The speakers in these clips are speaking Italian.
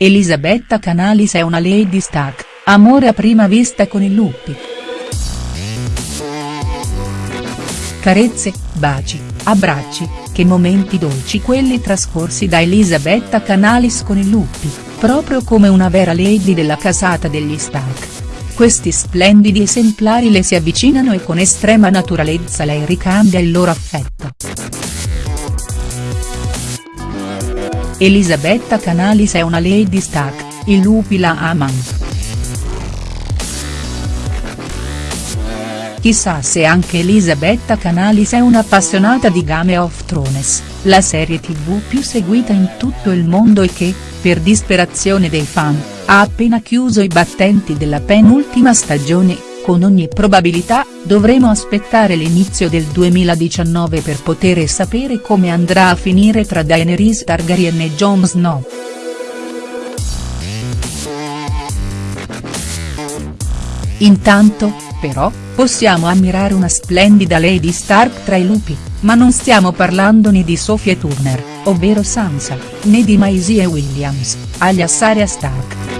Elisabetta Canalis è una lady stack, amore a prima vista con i lupi. Carezze, baci, abbracci, che momenti dolci quelli trascorsi da Elisabetta Canalis con i lupi, proprio come una vera lady della casata degli stack. Questi splendidi esemplari le si avvicinano e con estrema naturalezza lei ricambia il loro affetto. Elisabetta Canalis è una lady stack, i lupi la amano. Chissà se anche Elisabetta Canalis è un'appassionata di Game of Thrones, la serie tv più seguita in tutto il mondo e che, per disperazione dei fan, ha appena chiuso i battenti della penultima stagione con ogni probabilità, dovremo aspettare l'inizio del 2019 per poter sapere come andrà a finire tra Daenerys Targaryen e Jon Snow. Intanto, però, possiamo ammirare una splendida Lady Stark tra i lupi, ma non stiamo parlando né di Sophie Turner, ovvero Sansa, né di Maisie Williams, alias Arya Stark.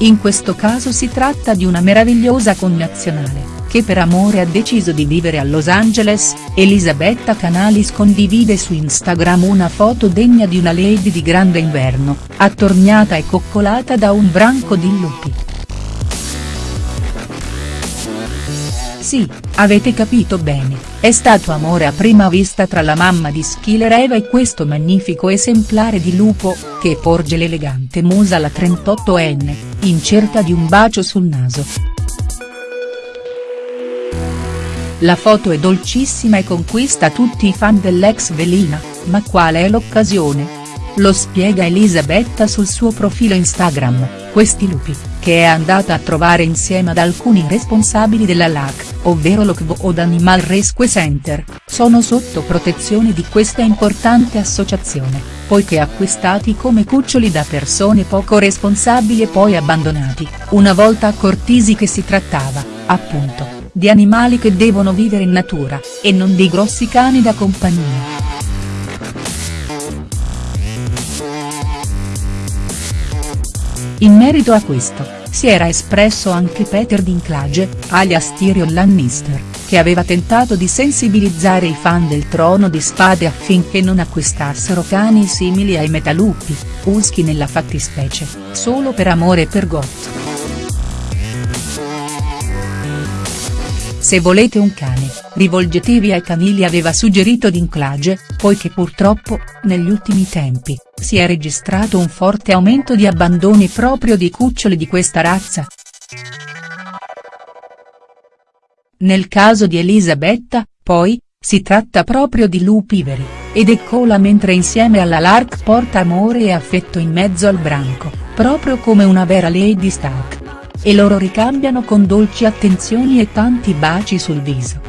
In questo caso si tratta di una meravigliosa connazionale, che per amore ha deciso di vivere a Los Angeles, Elisabetta Canalis condivide su Instagram una foto degna di una lady di grande inverno, attorniata e coccolata da un branco di lupi. Sì, avete capito bene, è stato amore a prima vista tra la mamma di Schiller Eva e questo magnifico esemplare di lupo, che porge l'elegante musa alla 38enne, in cerca di un bacio sul naso. La foto è dolcissima e conquista tutti i fan dell'ex velina, ma quale è l'occasione? Lo spiega Elisabetta sul suo profilo Instagram, questi lupi, che è andata a trovare insieme ad alcuni responsabili della LAC, ovvero Lockwood Animal Rescue Center, sono sotto protezione di questa importante associazione, poiché acquistati come cuccioli da persone poco responsabili e poi abbandonati, una volta accortisi che si trattava, appunto, di animali che devono vivere in natura, e non di grossi cani da compagnia. In merito a questo, si era espresso anche Peter Dinklage, alias Tyrion Lannister, che aveva tentato di sensibilizzare i fan del Trono di Spade affinché non acquistassero cani simili ai metalupi, husky nella fattispecie, solo per amore per Goth. Se volete un cane, rivolgetevi ai canili aveva suggerito Dinklage, poiché purtroppo, negli ultimi tempi, si è registrato un forte aumento di abbandoni proprio di cuccioli di questa razza. Nel caso di Elisabetta, poi, si tratta proprio di lupi veri, ed eccola mentre insieme alla Lark porta amore e affetto in mezzo al branco, proprio come una vera Lady Stark. E loro ricambiano con dolci attenzioni e tanti baci sul viso.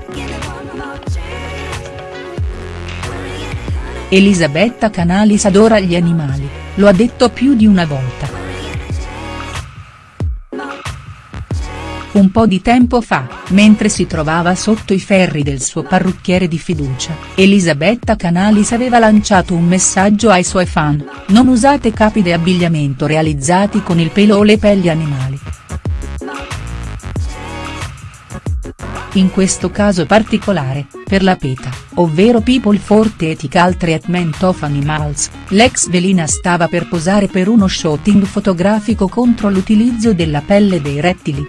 Elisabetta Canalis adora gli animali, lo ha detto più di una volta. Un po' di tempo fa, mentre si trovava sotto i ferri del suo parrucchiere di fiducia, Elisabetta Canalis aveva lanciato un messaggio ai suoi fan, non usate capi di abbigliamento realizzati con il pelo o le pelli animali. In questo caso particolare, per la PETA, ovvero People for Ethical Treatment of Animals, l'ex velina stava per posare per uno shooting fotografico contro l'utilizzo della pelle dei rettili.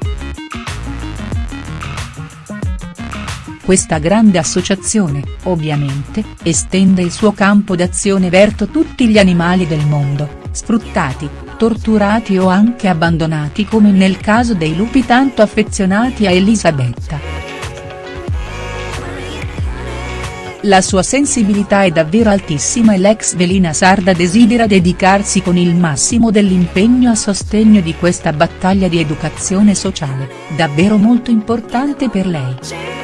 Questa grande associazione, ovviamente, estende il suo campo d'azione verso tutti gli animali del mondo, sfruttati, torturati o anche abbandonati come nel caso dei lupi tanto affezionati a Elisabetta. La sua sensibilità è davvero altissima e l'ex velina sarda desidera dedicarsi con il massimo dell'impegno a sostegno di questa battaglia di educazione sociale, davvero molto importante per lei.